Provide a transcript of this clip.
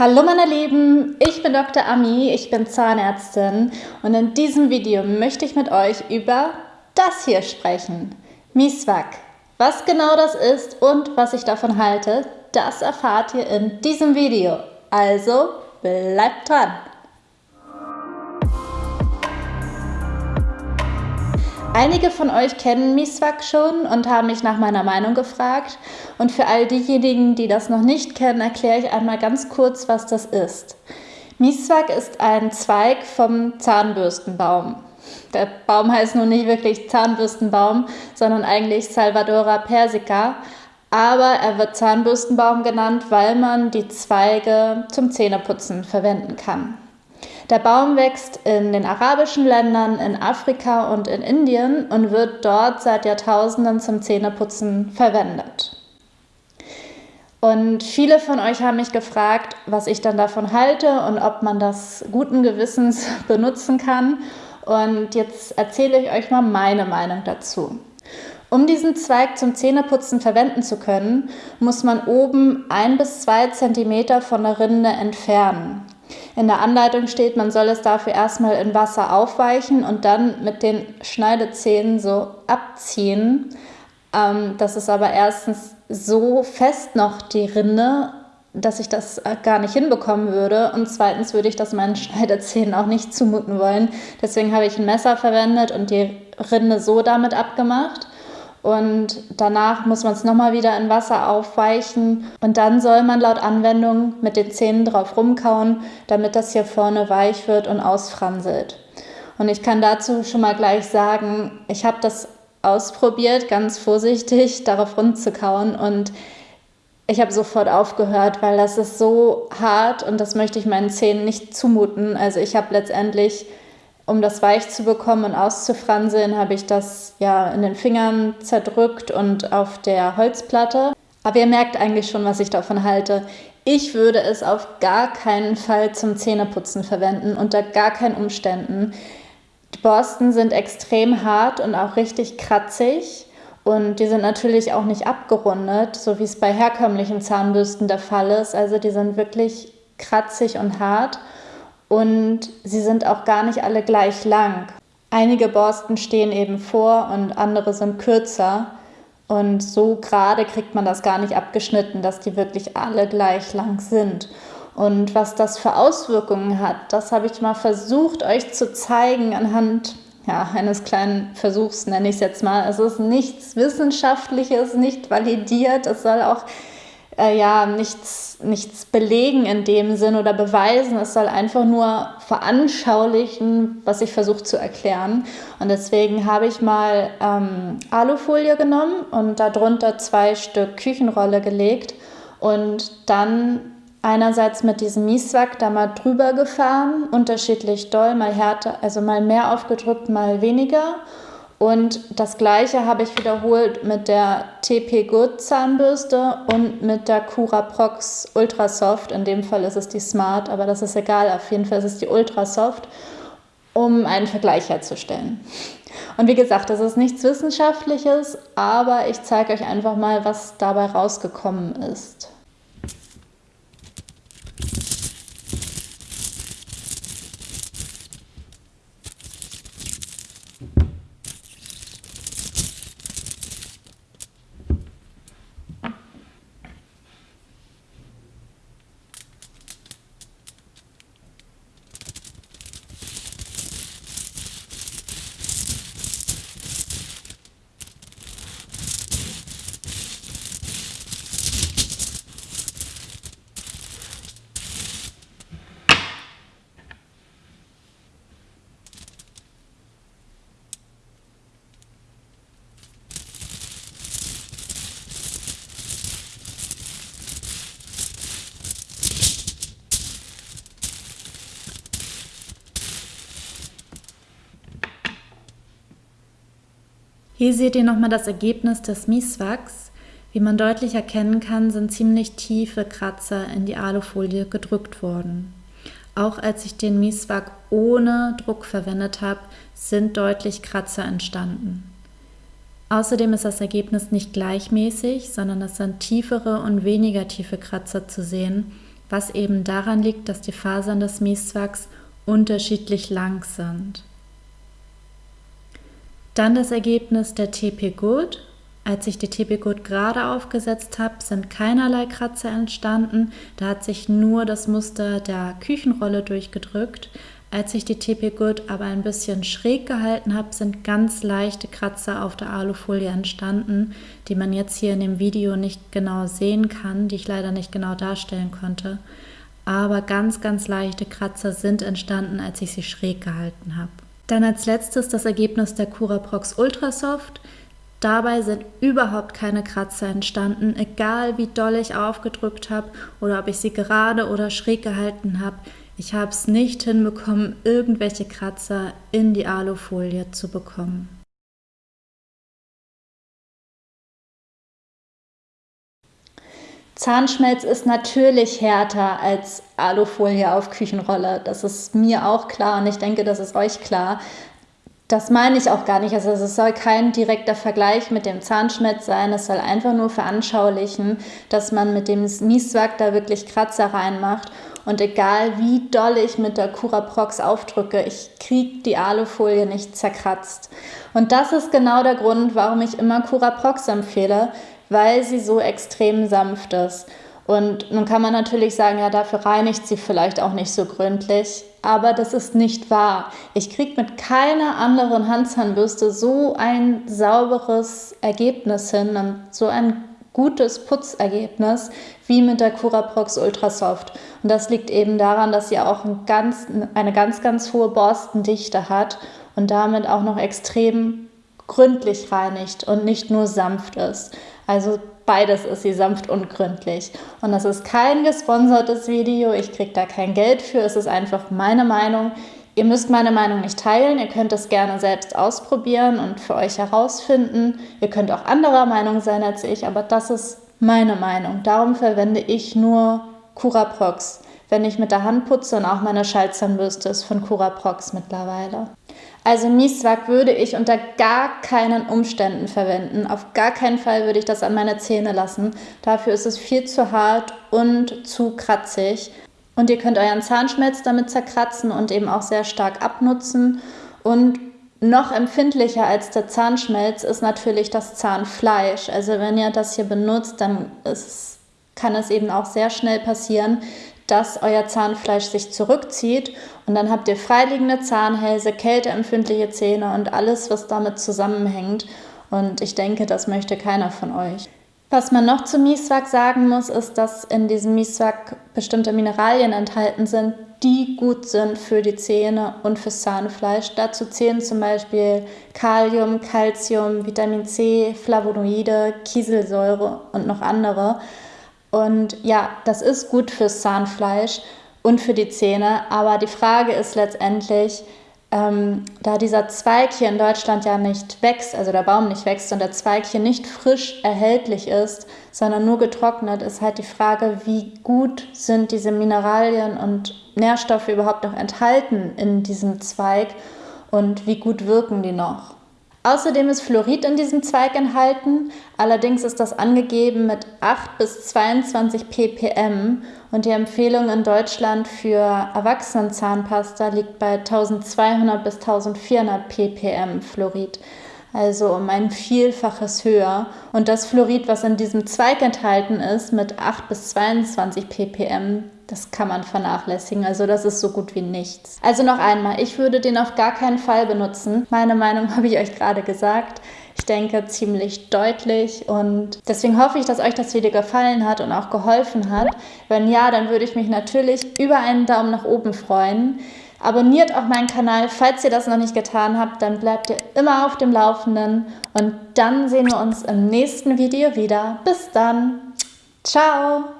Hallo meine Lieben, ich bin Dr. Ami, ich bin Zahnärztin und in diesem Video möchte ich mit euch über das hier sprechen. Miswak. Was genau das ist und was ich davon halte, das erfahrt ihr in diesem Video. Also bleibt dran! Einige von euch kennen Miswak schon und haben mich nach meiner Meinung gefragt. Und für all diejenigen, die das noch nicht kennen, erkläre ich einmal ganz kurz, was das ist. Miswak ist ein Zweig vom Zahnbürstenbaum. Der Baum heißt nun nicht wirklich Zahnbürstenbaum, sondern eigentlich Salvadora persica. Aber er wird Zahnbürstenbaum genannt, weil man die Zweige zum Zähneputzen verwenden kann. Der Baum wächst in den arabischen Ländern, in Afrika und in Indien und wird dort seit Jahrtausenden zum Zähneputzen verwendet. Und viele von euch haben mich gefragt, was ich dann davon halte und ob man das guten Gewissens benutzen kann. Und jetzt erzähle ich euch mal meine Meinung dazu. Um diesen Zweig zum Zähneputzen verwenden zu können, muss man oben ein bis zwei Zentimeter von der Rinde entfernen. In der Anleitung steht, man soll es dafür erstmal in Wasser aufweichen und dann mit den Schneidezähnen so abziehen. Ähm, das ist aber erstens so fest noch die Rinde, dass ich das gar nicht hinbekommen würde. Und zweitens würde ich das meinen Schneidezähnen auch nicht zumuten wollen. Deswegen habe ich ein Messer verwendet und die Rinde so damit abgemacht und danach muss man es nochmal wieder in Wasser aufweichen und dann soll man laut Anwendung mit den Zähnen drauf rumkauen, damit das hier vorne weich wird und ausfranselt. Und ich kann dazu schon mal gleich sagen, ich habe das ausprobiert, ganz vorsichtig darauf rumzukauen und ich habe sofort aufgehört, weil das ist so hart und das möchte ich meinen Zähnen nicht zumuten. Also ich habe letztendlich um das weich zu bekommen und auszufranseln, habe ich das ja in den Fingern zerdrückt und auf der Holzplatte. Aber ihr merkt eigentlich schon, was ich davon halte. Ich würde es auf gar keinen Fall zum Zähneputzen verwenden, unter gar keinen Umständen. Die Borsten sind extrem hart und auch richtig kratzig. Und die sind natürlich auch nicht abgerundet, so wie es bei herkömmlichen Zahnbürsten der Fall ist. Also die sind wirklich kratzig und hart und sie sind auch gar nicht alle gleich lang. Einige Borsten stehen eben vor und andere sind kürzer. Und so gerade kriegt man das gar nicht abgeschnitten, dass die wirklich alle gleich lang sind. Und was das für Auswirkungen hat, das habe ich mal versucht euch zu zeigen anhand ja, eines kleinen Versuchs, nenne ich es jetzt mal. Es ist nichts Wissenschaftliches, nicht validiert. Es soll auch äh, ja nichts, nichts belegen in dem Sinn oder beweisen. Es soll einfach nur veranschaulichen, was ich versuche zu erklären. Und deswegen habe ich mal ähm, Alufolie genommen und darunter zwei Stück Küchenrolle gelegt und dann einerseits mit diesem Mieswack da mal drüber gefahren, unterschiedlich doll, mal härter, also mal mehr aufgedrückt, mal weniger und das gleiche habe ich wiederholt mit der TP Good Zahnbürste und mit der Cura Prox Ultra Soft. In dem Fall ist es die Smart, aber das ist egal. Auf jeden Fall ist es die Ultra Soft, um einen Vergleich herzustellen. Und wie gesagt, das ist nichts Wissenschaftliches, aber ich zeige euch einfach mal, was dabei rausgekommen ist. Hier seht ihr nochmal das Ergebnis des Mieswachs. Wie man deutlich erkennen kann, sind ziemlich tiefe Kratzer in die Alufolie gedrückt worden. Auch als ich den Mieswag ohne Druck verwendet habe, sind deutlich Kratzer entstanden. Außerdem ist das Ergebnis nicht gleichmäßig, sondern es sind tiefere und weniger tiefe Kratzer zu sehen, was eben daran liegt, dass die Fasern des Mieswachs unterschiedlich lang sind. Dann das Ergebnis der TP Good. Als ich die TP Good gerade aufgesetzt habe, sind keinerlei Kratzer entstanden. Da hat sich nur das Muster der Küchenrolle durchgedrückt. Als ich die TP Good aber ein bisschen schräg gehalten habe, sind ganz leichte Kratzer auf der Alufolie entstanden, die man jetzt hier in dem Video nicht genau sehen kann, die ich leider nicht genau darstellen konnte. Aber ganz, ganz leichte Kratzer sind entstanden, als ich sie schräg gehalten habe. Dann als letztes das Ergebnis der Curaprox Ultrasoft. Dabei sind überhaupt keine Kratzer entstanden, egal wie doll ich aufgedrückt habe oder ob ich sie gerade oder schräg gehalten habe. Ich habe es nicht hinbekommen, irgendwelche Kratzer in die Alufolie zu bekommen. Zahnschmelz ist natürlich härter als Alufolie auf Küchenrolle. Das ist mir auch klar und ich denke, das ist euch klar. Das meine ich auch gar nicht. Also es soll kein direkter Vergleich mit dem Zahnschmelz sein. Es soll einfach nur veranschaulichen, dass man mit dem Mieswack da wirklich Kratzer reinmacht und egal wie doll ich mit der Curaprox aufdrücke, ich kriege die Alufolie nicht zerkratzt. Und das ist genau der Grund, warum ich immer Curaprox empfehle, weil sie so extrem sanft ist. Und nun kann man natürlich sagen, ja, dafür reinigt sie vielleicht auch nicht so gründlich. Aber das ist nicht wahr. Ich kriege mit keiner anderen Handzahnbürste so ein sauberes Ergebnis hin so ein gutes Putzergebnis wie mit der Curaprox Ultrasoft. Und das liegt eben daran, dass sie auch ein ganz, eine ganz, ganz hohe Borstendichte hat und damit auch noch extrem gründlich reinigt und nicht nur sanft ist. Also beides ist sie sanft und gründlich. Und das ist kein gesponsertes Video, ich kriege da kein Geld für, es ist einfach meine Meinung. Ihr müsst meine Meinung nicht teilen, ihr könnt es gerne selbst ausprobieren und für euch herausfinden. Ihr könnt auch anderer Meinung sein als ich, aber das ist meine Meinung. Darum verwende ich nur Curaprox, wenn ich mit der Hand putze und auch meine Schaltzahnbürste ist von Curaprox mittlerweile. Also Mieswak würde ich unter gar keinen Umständen verwenden. Auf gar keinen Fall würde ich das an meine Zähne lassen. Dafür ist es viel zu hart und zu kratzig. Und ihr könnt euren Zahnschmelz damit zerkratzen und eben auch sehr stark abnutzen. Und noch empfindlicher als der Zahnschmelz ist natürlich das Zahnfleisch. Also wenn ihr das hier benutzt, dann ist, kann es eben auch sehr schnell passieren, dass euer Zahnfleisch sich zurückzieht und dann habt ihr freiliegende Zahnhälse, kälteempfindliche Zähne und alles, was damit zusammenhängt. Und ich denke, das möchte keiner von euch. Was man noch zu Mieswak sagen muss, ist, dass in diesem Mieswak bestimmte Mineralien enthalten sind, die gut sind für die Zähne und fürs Zahnfleisch. Dazu zählen zum Beispiel Kalium, Calcium, Vitamin C, Flavonoide, Kieselsäure und noch andere. Und ja, das ist gut fürs Zahnfleisch und für die Zähne, aber die Frage ist letztendlich, ähm, da dieser Zweig hier in Deutschland ja nicht wächst, also der Baum nicht wächst und der Zweig hier nicht frisch erhältlich ist, sondern nur getrocknet, ist halt die Frage, wie gut sind diese Mineralien und Nährstoffe überhaupt noch enthalten in diesem Zweig und wie gut wirken die noch. Außerdem ist Fluorid in diesem Zweig enthalten, allerdings ist das angegeben mit 8 bis 22 ppm. Und die Empfehlung in Deutschland für Erwachsenenzahnpasta liegt bei 1200 bis 1400 ppm Fluorid, also um ein Vielfaches höher. Und das Fluorid, was in diesem Zweig enthalten ist, mit 8 bis 22 ppm, das kann man vernachlässigen. Also das ist so gut wie nichts. Also noch einmal, ich würde den auf gar keinen Fall benutzen. Meine Meinung habe ich euch gerade gesagt. Ich denke ziemlich deutlich und deswegen hoffe ich, dass euch das Video gefallen hat und auch geholfen hat. Wenn ja, dann würde ich mich natürlich über einen Daumen nach oben freuen. Abonniert auch meinen Kanal, falls ihr das noch nicht getan habt, dann bleibt ihr immer auf dem Laufenden und dann sehen wir uns im nächsten Video wieder. Bis dann. Ciao.